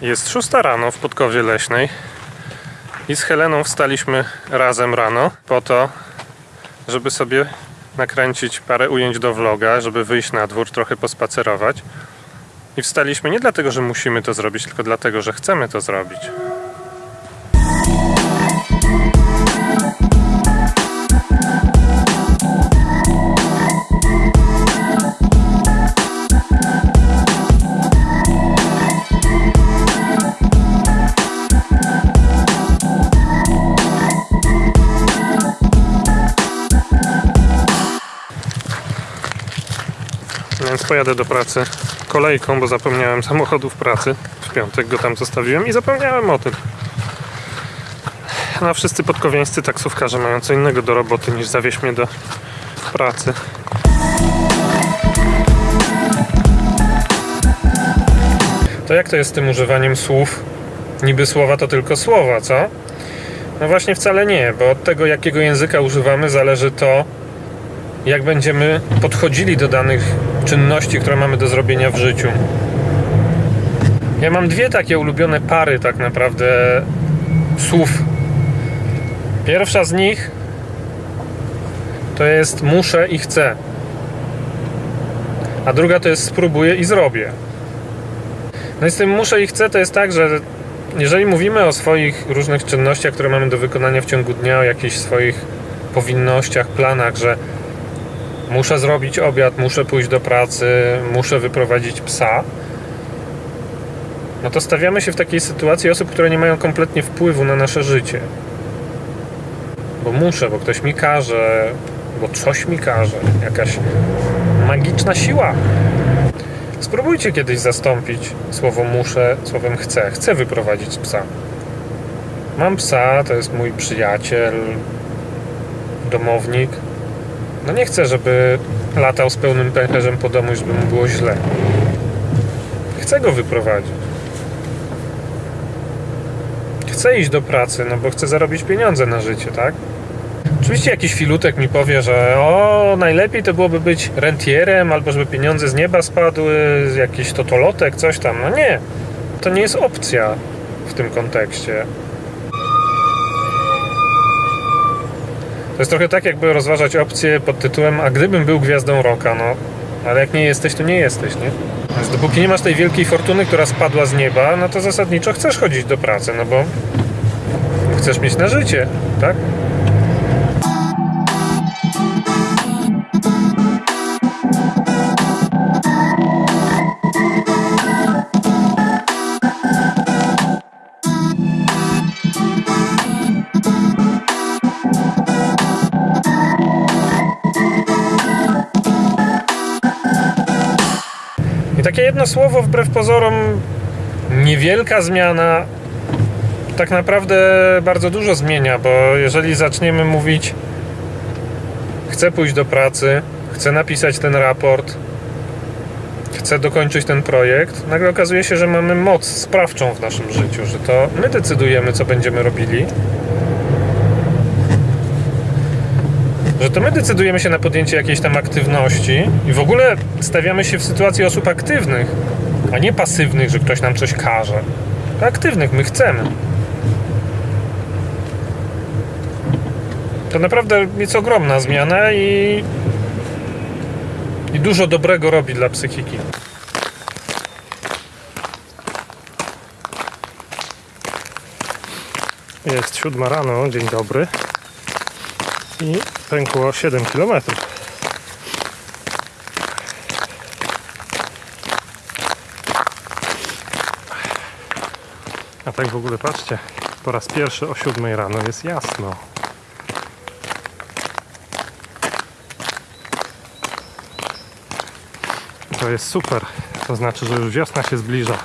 Jest szósta rano w Podkowie Leśnej i z Heleną wstaliśmy razem rano po to, żeby sobie nakręcić parę ujęć do vloga, żeby wyjść na dwór, trochę pospacerować. I wstaliśmy nie dlatego, że musimy to zrobić, tylko dlatego, że chcemy to zrobić. Pojadę do pracy kolejką, bo zapomniałem samochodu w pracy. W piątek go tam zostawiłem i zapomniałem o tym. No a wszyscy podkowieńscy taksówkarze mają co innego do roboty niż zawieźć mnie do pracy. To jak to jest z tym używaniem słów? Niby słowa to tylko słowa, co? No właśnie wcale nie, bo od tego jakiego języka używamy zależy to, jak będziemy podchodzili do danych czynności, które mamy do zrobienia w życiu. Ja mam dwie takie ulubione pary, tak naprawdę, słów. Pierwsza z nich to jest muszę i chcę. A druga to jest spróbuję i zrobię. No i z tym muszę i chcę to jest tak, że jeżeli mówimy o swoich różnych czynnościach, które mamy do wykonania w ciągu dnia, o jakichś swoich powinnościach, planach, że muszę zrobić obiad, muszę pójść do pracy, muszę wyprowadzić psa, no to stawiamy się w takiej sytuacji osób, które nie mają kompletnie wpływu na nasze życie. Bo muszę, bo ktoś mi każe, bo coś mi każe, jakaś magiczna siła. Spróbujcie kiedyś zastąpić słowo muszę słowem chcę. Chcę wyprowadzić psa. Mam psa, to jest mój przyjaciel, domownik. No nie chcę, żeby latał z pełnym pęcherzem po domu, żeby mu było źle. Chcę go wyprowadzić. Chcę iść do pracy, no bo chcę zarobić pieniądze na życie, tak? Oczywiście jakiś filutek mi powie, że o, najlepiej to byłoby być rentierem, albo żeby pieniądze z nieba spadły, jakiś totolotek, coś tam. No nie, to nie jest opcja w tym kontekście. To jest trochę tak, jakby rozważać opcję pod tytułem A gdybym był gwiazdą roka, no. Ale jak nie jesteś, to nie jesteś, nie? Więc dopóki nie masz tej wielkiej fortuny, która spadła z nieba, no to zasadniczo chcesz chodzić do pracy, no bo chcesz mieć na życie, tak? Takie jedno słowo, wbrew pozorom, niewielka zmiana, tak naprawdę bardzo dużo zmienia, bo jeżeli zaczniemy mówić, chcę pójść do pracy, chcę napisać ten raport, chcę dokończyć ten projekt, nagle okazuje się, że mamy moc sprawczą w naszym życiu, że to my decydujemy, co będziemy robili. Że to my decydujemy się na podjęcie jakiejś tam aktywności i w ogóle stawiamy się w sytuacji osób aktywnych, a nie pasywnych, że ktoś nam coś każe. Aktywnych, my chcemy. To naprawdę jest ogromna zmiana i, i dużo dobrego robi dla psychiki. Jest siódma rano, dzień dobry i pękło 7 km. A tak w ogóle patrzcie, po raz pierwszy o 7 rano jest jasno. To jest super, to znaczy, że już wiosna się zbliża.